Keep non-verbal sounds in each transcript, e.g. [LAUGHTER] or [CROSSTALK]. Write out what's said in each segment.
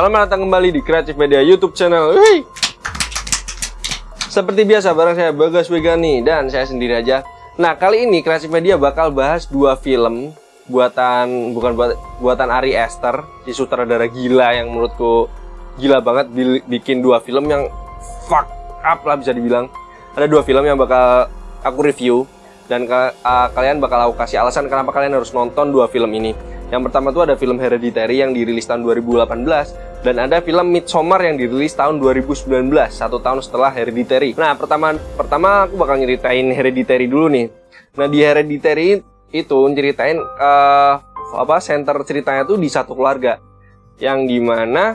Selamat datang kembali di Kreatif Media YouTube channel. Wih. Seperti biasa bareng saya Bagas Wegani dan saya sendiri aja. Nah, kali ini Kreatif Media bakal bahas dua film buatan bukan buat, buatan Ari Aster, si sutradara gila yang menurutku gila banget bikin dua film yang fuck up lah bisa dibilang. Ada dua film yang bakal aku review dan uh, kalian bakal aku kasih alasan kenapa kalian harus nonton dua film ini. Yang pertama tuh ada film Hereditary yang dirilis tahun 2018 dan ada film Midsommar yang dirilis tahun 2019, satu tahun setelah Hereditary. Nah, pertama pertama aku bakal nyeritain Hereditary dulu nih. Nah, di Hereditary itu nyeritain uh, apa center ceritanya tuh di satu keluarga yang di mana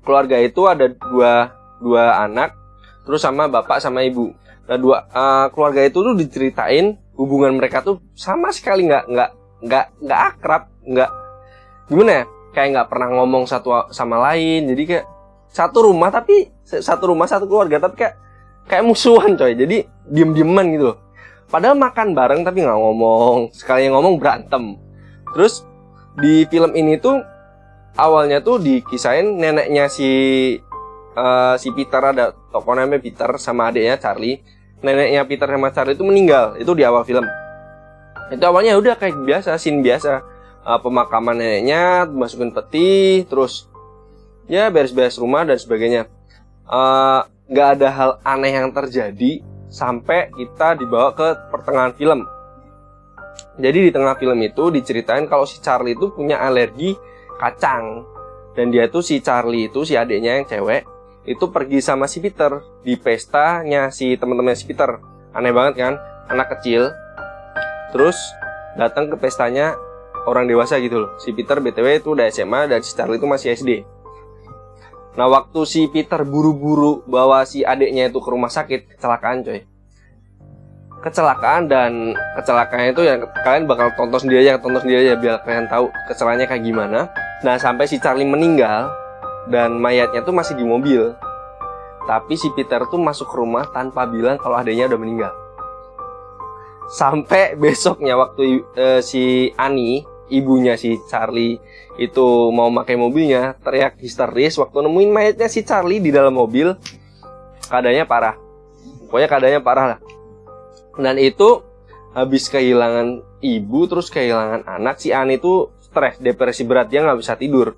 keluarga itu ada dua dua anak terus sama bapak sama ibu. Nah, dua uh, keluarga itu tuh diceritain hubungan mereka tuh sama sekali nggak nggak nggak nggak akrab nggak gimana ya? Kayak nggak pernah ngomong satu sama lain jadi kayak satu rumah tapi satu rumah satu keluarga tapi kayak kayak musuhan coy. Jadi diem dieman gitu loh. Padahal makan bareng tapi nggak ngomong. Sekali yang ngomong berantem. Terus di film ini tuh awalnya tuh dikisahin neneknya si uh, si Peter ada tokoh namanya Peter sama adiknya Charlie. Neneknya Peter sama Charlie itu meninggal. Itu di awal film itu awalnya udah kayak biasa scene biasa. Uh, pemakaman neneknya masukin peti terus ya beres-beres rumah dan sebagainya. Uh, nggak uh, ada hal aneh yang terjadi sampai kita dibawa ke pertengahan film. Jadi di tengah film itu diceritain kalau si Charlie itu punya alergi kacang. Dan dia tuh si Charlie itu si adiknya yang cewek itu pergi sama si Peter di pestanya si teman-teman si Peter. Aneh banget kan? Anak kecil terus datang ke pestanya orang dewasa gitu loh. Si Peter BTW itu udah SMA dan si Charlie itu masih SD nah waktu si Peter buru-buru bawa si adiknya itu ke rumah sakit kecelakaan coy. Kecelakaan dan kecelakaan itu yang kalian bakal tonton sendiri aja tonton sendiri aja biar kalian tahu kecelakaannya kayak gimana. Nah sampai si Charlie meninggal dan mayatnya tuh masih di mobil. Tapi si Peter tuh masuk ke rumah tanpa bilang kalau adiknya udah meninggal sampai besoknya waktu uh, si Ani ibunya si Charlie itu mau pakai mobilnya teriak histeris waktu nemuin mayatnya si Charlie di dalam mobil keadaannya parah. Pokoknya keadaannya parah lah. Dan itu habis kehilangan ibu terus kehilangan anak si Ani itu stres depresi berat dia nggak bisa tidur.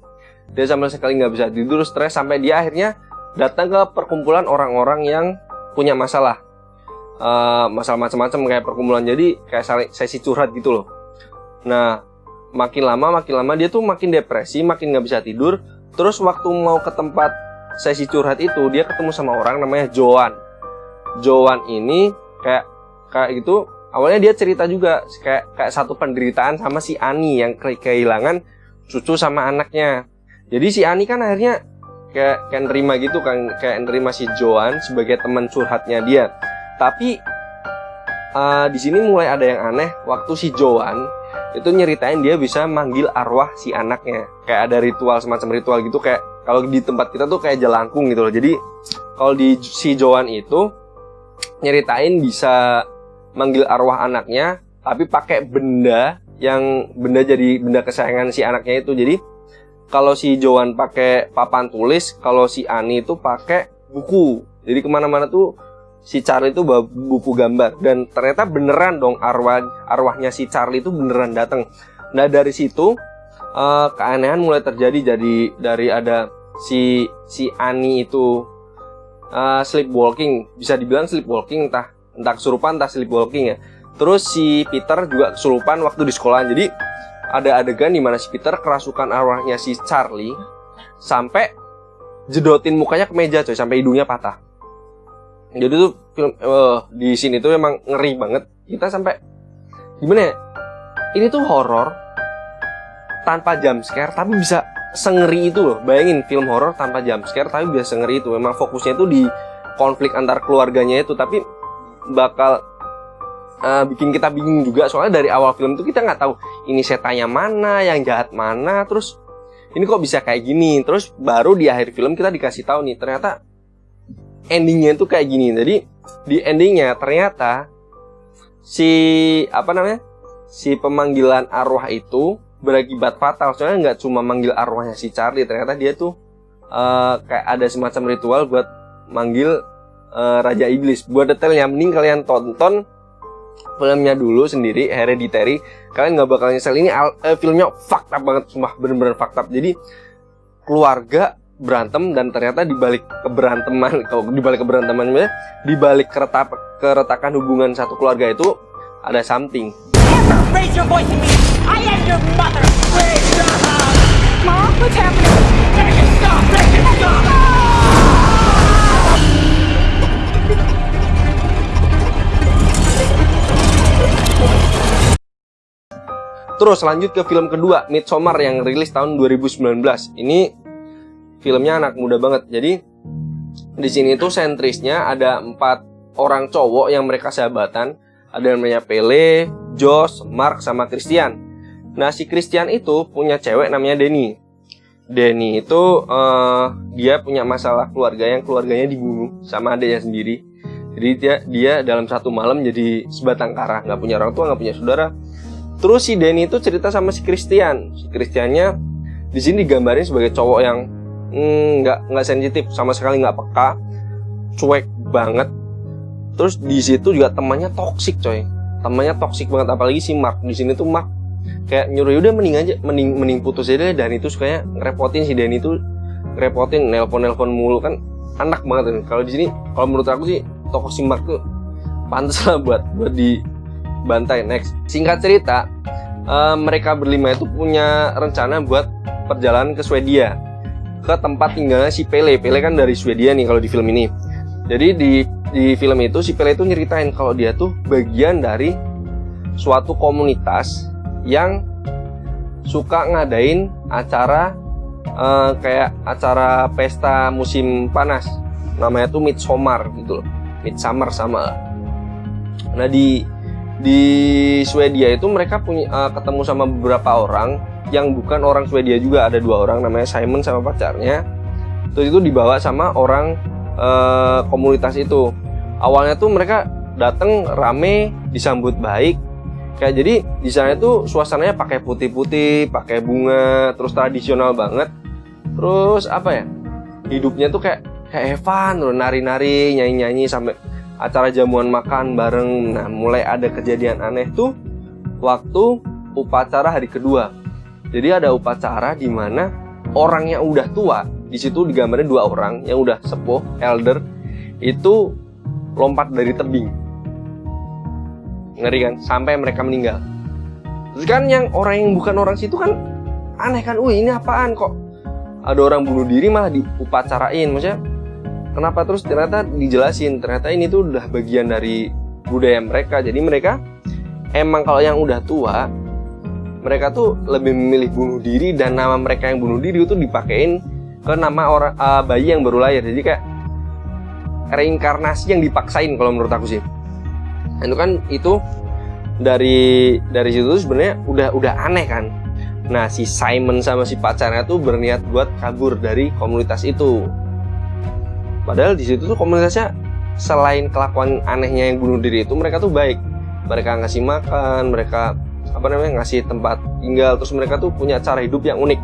Dia sama sekali nggak bisa tidur stres sampai dia akhirnya datang ke perkumpulan orang-orang yang punya masalah uh, masalah macam-macam kayak perkumpulan. Jadi kayak sesi curhat gitu loh. Nah makin lama makin lama dia tuh makin depresi makin nggak bisa tidur. Terus waktu mau ke tempat sesi curhat itu dia ketemu sama orang namanya Joan. Joan ini kayak kayak gitu. Awalnya dia cerita juga kayak kayak satu penderitaan sama si Ani yang ke kehilangan cucu sama anaknya. Jadi si Ani kan akhirnya kayak kayak nerima gitu kan kayak nerima si Joan sebagai teman curhatnya dia tapi uh, di sini mulai ada yang aneh waktu si Joan itu nyeritain dia bisa manggil arwah si anaknya. Kayak ada ritual semacam ritual gitu kayak kalau di tempat kita tuh kayak jelangkung gitu loh. Jadi kalau di si Joan itu nyeritain bisa manggil arwah anaknya tapi pakai benda yang benda jadi benda kesayangan si anaknya itu. Jadi kalau si Joan pakai papan tulis, kalau si Ani itu pakai buku. Jadi ke mana-mana tuh si Charlie itu bawa buku gambar. Dan ternyata beneran dong arwah arwahnya si Charlie itu beneran datang. Nah dari situ uh, keanehan mulai terjadi. Jadi dari ada si si Ani itu uh, sleepwalking. Bisa dibilang sleepwalking entah entah kesurupan entah sleepwalking ya. Terus si Peter juga kesurupan waktu di sekolah. Jadi ada adegan di mana si Peter kerasukan arwahnya si Charlie sampai jedotin mukanya ke meja coy sampai hidungnya patah jadi tuh film uh, di sini tuh emang ngeri banget. Kita sampai gimana ya? Ini tuh horor tanpa jump scare tapi bisa sengeri itu loh. Bayangin film horor tanpa jump scare tapi bisa sengeri itu. Memang fokusnya itu di konflik antar keluarganya itu tapi bakal uh, bikin kita bingung juga. Soalnya dari awal film itu kita nggak tahu ini setannya mana yang jahat mana terus ini kok bisa kayak gini. Terus baru di akhir film kita dikasih tahu nih ternyata endingnya tuh kayak gini. Jadi di endingnya ternyata si apa namanya si pemanggilan arwah itu berakibat fatal. Soalnya nggak cuma manggil arwahnya si Charlie ternyata dia tuh uh, kayak ada semacam ritual buat manggil uh, Raja Iblis. Buat detailnya mending kalian tonton filmnya dulu sendiri Hereditary. Kalian nggak bakal nyesel. Ini uh, filmnya fakta banget cuma bener-bener fakta jadi keluarga berantem dan ternyata dibalik keberanteman [LAUGHS] kalau dibalik keberantemannya dibalik keretak keretakan hubungan satu keluarga itu ada something Raise your voice me. I am your mother. Mom, what's happening? Make it stop! Make it stop! Terus lanjut ke film kedua, Midsommar yang rilis tahun 2019. Ini filmnya anak muda banget. Jadi di sini tuh sentrisnya ada empat orang cowok yang mereka sahabatan. Ada yang namanya Pele, Josh, Mark, sama Christian. Nah, si Christian itu punya cewek namanya Denny. Denny itu uh, dia punya masalah keluarga yang keluarganya dibunuh sama adiknya sendiri. Jadi dia dia dalam satu malam jadi sebatang kara, nggak punya orang tua, nggak punya saudara. Terus si Denny itu cerita sama si Christian. Si Christiannya di sini digambarin sebagai cowok yang nggak mm, nggak sensitif. Sama sekali nggak peka, cuek banget. Terus di situ juga temannya toksik coy. Temannya toksik banget. Apalagi si Mark. Di sini tuh Mark kayak nyuruh udah mending aja mending mending putus aja dan itu sukanya ngerepotin si Danny itu ngerepotin nelpon nelpon mulu. Kan anak banget kan kalau di sini kalau menurut aku sih tokoh si Mark tuh pantas lah buat buat dibantai. Next. Singkat cerita uh, mereka berlima itu punya rencana buat perjalanan ke Swedia ke tempat tinggalnya si Pele. Pele kan dari Swedia nih kalau di film ini. Jadi di di film itu si Pele itu nyeritain kalau dia tuh bagian dari suatu komunitas yang suka ngadain acara uh, kayak acara pesta musim panas. Namanya tuh Midsummer gitu loh. Midsummer sama. Nah di di Swedia itu mereka punya uh, ketemu sama beberapa orang yang bukan orang Swedia juga. Ada dua orang namanya Simon sama pacarnya. Terus itu dibawa sama orang uh, komunitas itu. Awalnya tuh mereka datang rame disambut baik. Kayak jadi di sana itu suasananya pakai putih-putih pakai bunga terus tradisional banget. Terus apa ya hidupnya tuh kayak kayak Evan loh nari-nari nyanyi-nyanyi sampai acara jamuan makan bareng. Nah mulai ada kejadian aneh tuh waktu upacara hari kedua jadi ada upacara di mana orang yang udah tua di situ digambarin dua orang yang udah sepuh elder itu lompat dari tebing. Ngeri kan? Sampai mereka meninggal. Terus kan yang orang yang bukan orang situ kan aneh kan wih ini apaan kok? Ada orang bunuh diri malah diupacarain maksudnya kenapa? Terus ternyata dijelasin ternyata ini tuh udah bagian dari budaya mereka. Jadi mereka emang kalau yang udah tua mereka tuh lebih memilih bunuh diri dan nama mereka yang bunuh diri itu dipakein ke nama orang uh, bayi yang baru lahir. Jadi kayak reinkarnasi yang dipaksain kalau menurut aku sih. Nah, itu kan itu dari dari situ sebenarnya udah udah aneh kan. Nah si Simon sama si pacarnya tuh berniat buat kabur dari komunitas itu. Padahal di situ tuh komunitasnya selain kelakuan anehnya yang bunuh diri itu mereka tuh baik. Mereka ngasih makan mereka apa namanya ngasih tempat tinggal. Terus mereka tuh punya cara hidup yang unik.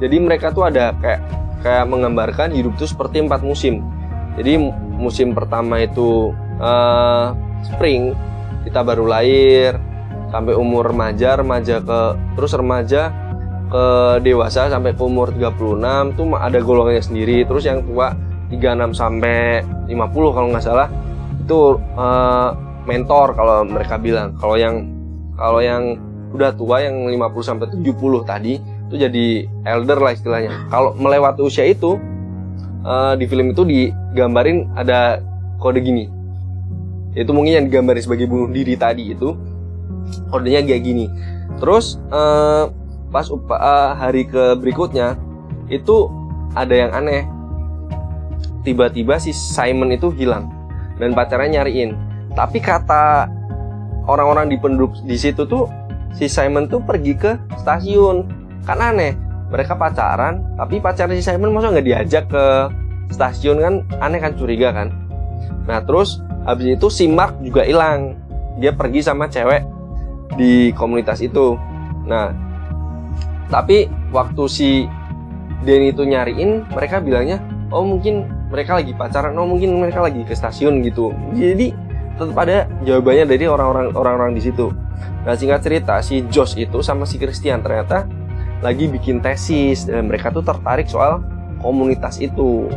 Jadi mereka tuh ada kayak kayak menggambarkan hidup tuh seperti empat musim. Jadi musim pertama itu uh, spring kita baru lahir sampai umur remaja remaja ke terus remaja ke dewasa sampai ke umur 36 tuh ada golongannya sendiri. Terus yang tua 36 sampai 50 kalau nggak salah itu uh, mentor kalau mereka bilang. Kalau yang kalau yang udah tua yang 50 sampai 70 tadi itu jadi elder lah istilahnya. Kalau melewati usia itu uh, di film itu digambarin ada kode gini. Itu mungkin yang digambarin sebagai bunuh diri tadi itu kodenya kayak gini. Terus uh, pas upa, uh, hari ke berikutnya itu ada yang aneh. Tiba-tiba si Simon itu hilang dan pacarnya nyariin. Tapi kata orang-orang di penduduk di situ tuh si Simon tuh pergi ke stasiun. Kan aneh mereka pacaran tapi pacar si Simon masa nggak diajak ke stasiun kan? Aneh kan curiga kan? Nah terus habis itu si Mark juga hilang. Dia pergi sama cewek di komunitas itu. Nah tapi waktu si Denny itu nyariin mereka bilangnya oh mungkin mereka lagi pacaran oh mungkin mereka lagi ke stasiun gitu. Jadi tetap ada jawabannya dari orang-orang orang-orang di situ. Nah singkat cerita si Josh itu sama si Christian ternyata lagi bikin tesis dan mereka tuh tertarik soal komunitas itu.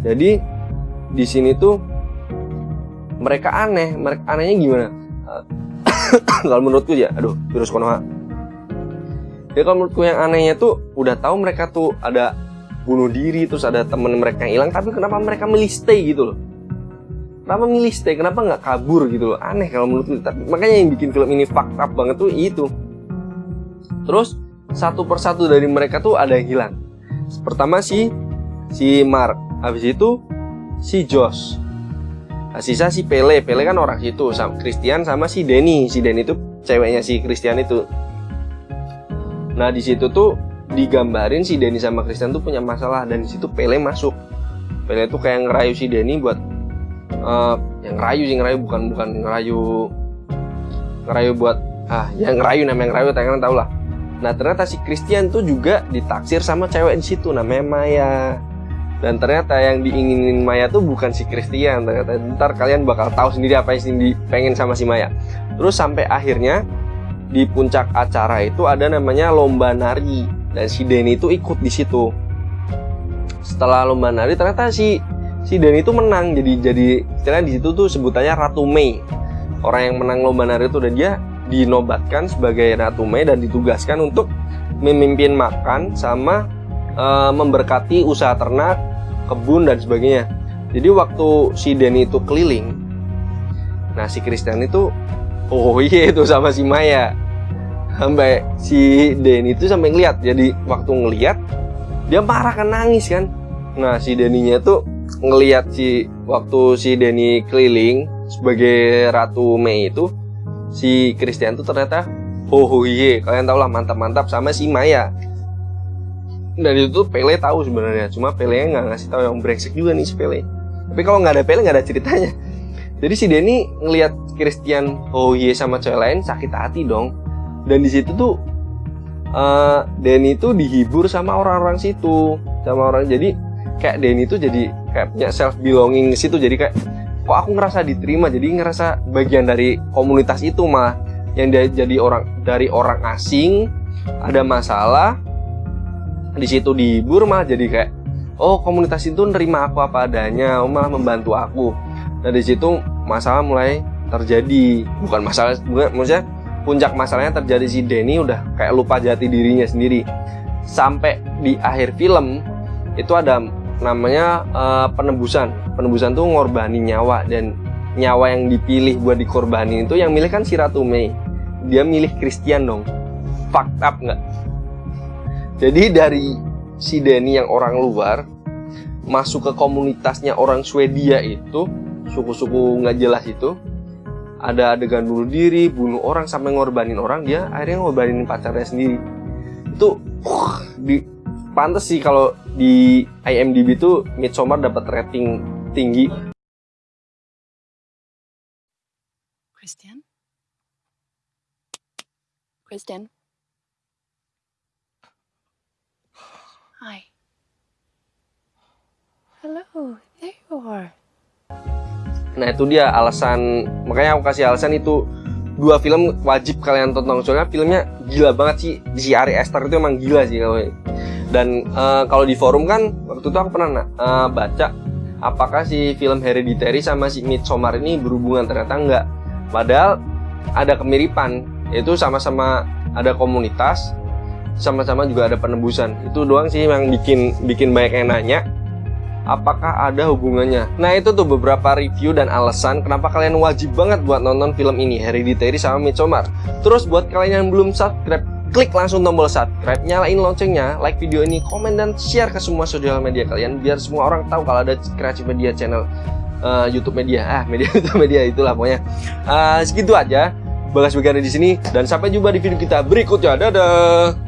Jadi di sini tuh mereka aneh. Mereka anehnya gimana? [COUGHS] Kalau menurutku ya aduh virus konoha ya kalau menurutku yang anehnya tuh udah tahu mereka tuh ada bunuh diri terus ada temen mereka yang hilang tapi kenapa mereka milih stay gitu loh kenapa milih stay? Kenapa nggak kabur gitu loh? Aneh kalau menurutku tapi makanya yang bikin film ini fucked up banget tuh itu. Terus satu persatu dari mereka tuh ada yang hilang. Pertama si si Mark. Habis itu si Josh. Nah, sisa si Pele. Pele kan orang situ. Sama Christian sama si Denny si Denny itu ceweknya si Christian itu. Nah di situ tuh digambarin si Denny sama Christian tuh punya masalah. Dan di situ Pele masuk. Pele tuh kayak ngerayu si Denny buat uh, yang ngerayu sih ngerayu bukan bukan ngerayu ngerayu buat ah yang ngerayu namanya ngerayu kalian tau lah. Nah ternyata si Christian tuh juga ditaksir sama cewek di situ namanya Maya. Dan ternyata yang diinginin Maya tuh bukan si Christian ternyata ntar kalian bakal tahu sendiri apa yang Cindy pengen sama si Maya. Terus sampai akhirnya di puncak acara itu ada namanya lomba nari dan si Denny itu ikut di situ. Setelah lomba nari ternyata si si Denny itu menang jadi jadi istilah di situ tuh sebutannya Ratu Mei. Orang yang menang lomba nari itu dan dia dinobatkan sebagai Ratu Mei dan ditugaskan untuk memimpin makan sama e, memberkati usaha ternak, kebun dan sebagainya. Jadi waktu si Denny itu keliling, nah si Christian itu oh iya itu sama si Maya sampai si Denny itu sampai ngeliat jadi waktu ngeliat dia marah kan nangis kan nah si Denny-nya tuh ngeliat si waktu si Denny keliling sebagai Ratu Mei itu si Christian tuh ternyata oh iya kalian tau lah mantap-mantap sama si Maya. Dan itu tuh Pele tahu sebenarnya cuma Pele nggak ngasih tahu yang brengsek juga nih si Pele. Tapi kalau nggak ada Pele nggak ada ceritanya. [LAUGHS] Jadi si Denny ngelihat Christian oh iya sama cewek lain sakit hati dong. Dan di situ tuh uh, Denny tuh dihibur sama orang-orang situ sama orang jadi kayak Denny tuh jadi kayak punya self belonging situ jadi kayak kok aku ngerasa diterima jadi ngerasa bagian dari komunitas itu mah yang dia jadi orang dari orang asing ada masalah di situ dihibur mah jadi kayak oh komunitas itu nerima aku apa adanya oh, malah membantu aku Nah di situ masalah mulai terjadi. Bukan masalah, bukan, maksudnya puncak masalahnya terjadi si Denny udah kayak lupa jati dirinya sendiri. Sampai di akhir film itu ada namanya uh, penebusan. Penebusan tuh ngorbanin nyawa dan nyawa yang dipilih buat dikorbanin itu yang milih kan si Ratu Mei. Dia milih Christian dong. Fucked up nggak? Jadi dari si Denny yang orang luar masuk ke komunitasnya orang Swedia itu suku-suku nggak jelas itu ada adegan bunuh diri, bunuh orang sampai ngorbanin orang, dia akhirnya ngorbanin pacarnya sendiri. Itu uh, di pantas sih kalau di IMDb itu Midsommar dapat rating tinggi. Christian? Christian? Hi. Hello, there you are. Nah itu dia alasan makanya aku kasih alasan itu dua film wajib kalian tonton soalnya filmnya gila banget sih si Ari Esther itu emang gila sih kalau dan uh, kalau di forum kan waktu itu aku pernah uh, baca apakah si film Hereditary sama si Midsommar ini berhubungan ternyata enggak padahal ada kemiripan yaitu sama-sama ada komunitas sama-sama juga ada penebusan itu doang sih yang bikin bikin banyak yang nanya apakah ada hubungannya. Nah itu tuh beberapa review dan alasan kenapa kalian wajib banget buat nonton film ini Hereditary sama Midsommar. Terus buat kalian yang belum subscribe, klik langsung tombol subscribe, nyalain loncengnya, like video ini, komen dan share ke semua sosial media kalian biar semua orang tahu kalau ada Kreatif Media channel uh, YouTube Media. Ah, media [LAUGHS] YouTube Media itulah pokoknya. Uh, segitu aja. Bagas Begana di sini dan sampai jumpa di video kita berikutnya. Dadah.